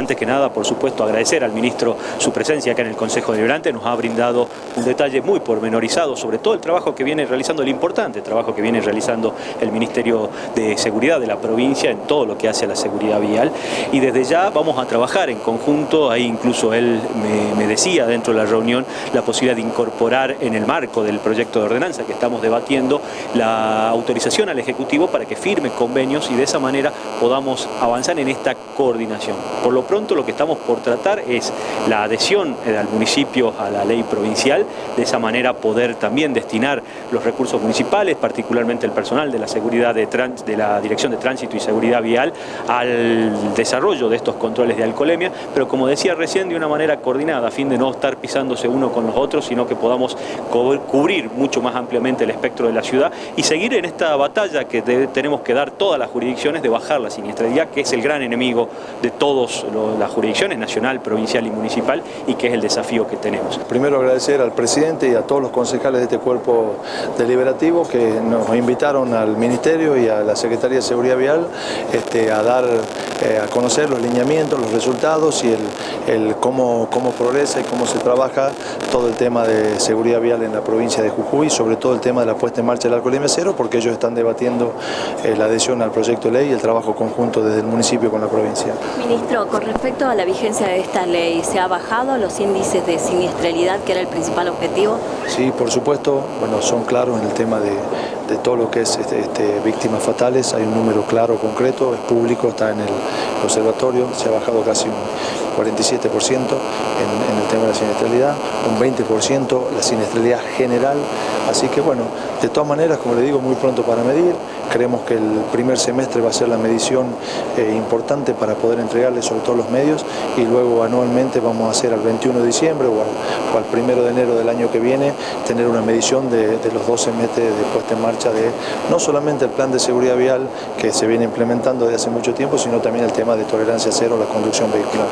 Antes que nada, por supuesto, agradecer al ministro su presencia acá en el Consejo Deliberante, nos ha brindado un detalle muy pormenorizado sobre todo el trabajo que viene realizando, el importante trabajo que viene realizando el Ministerio de Seguridad de la provincia en todo lo que hace a la seguridad vial. Y desde ya vamos a trabajar en conjunto, ahí incluso él me, me decía dentro de la reunión la posibilidad de incorporar en el marco del proyecto de ordenanza que estamos debatiendo la autorización al Ejecutivo para que firme convenios y de esa manera podamos avanzar en esta coordinación. Por lo pronto lo que estamos por tratar es la adhesión eh, al municipio a la ley provincial, de esa manera poder también destinar los recursos municipales, particularmente el personal de la seguridad de, de la Dirección de Tránsito y Seguridad Vial, al desarrollo de estos controles de alcoholemia, pero como decía recién, de una manera coordinada, a fin de no estar pisándose uno con los otros, sino que podamos cubrir mucho más ampliamente el espectro de la ciudad y seguir en esta batalla que tenemos que dar todas las jurisdicciones de bajar la siniestralidad, que es el gran enemigo de las jurisdicciones, nacional, provincial y municipal, y que es el desafío que tenemos. Primero agradecer al presidente y a todos los concejales de este cuerpo deliberativo que nos invitaron al Ministerio y a la Secretaría de Seguridad Vial este, a dar eh, a conocer los lineamientos, los resultados y el, cómo, cómo progresa y cómo se trabaja todo el tema de seguridad vial en la provincia de Jujuy, sobre todo el tema de la puesta en marcha del alcoholemia cero, porque ellos están debatiendo eh, la adhesión al proyecto de ley y el trabajo conjunto desde el municipio con la provincia. Ministro, con respecto a la vigencia de esta ley, ¿se ha bajado los índices de siniestralidad, que era el principal objetivo? Sí, por supuesto, bueno, son claros en el tema de, todo lo que es este, este, víctimas fatales, hay un número claro, concreto, es público, está en el observatorio, se ha bajado casi un 47% en, en, el tema de la siniestralidad, un 20% la siniestralidad general, así que bueno, de todas maneras, como le digo, muy pronto para medir, creemos que el primer semestre va a ser la medición eh, importante para poder entregarle sobre todo los medios y luego anualmente vamos a hacer al 21 de diciembre o al, o 1 de enero del año que viene tener una medición de, de los 12 meses de puesta en marcha de no solamente el plan de seguridad vial que se viene implementando desde hace mucho tiempo, sino también el tema de tolerancia cero a la conducción vehicular.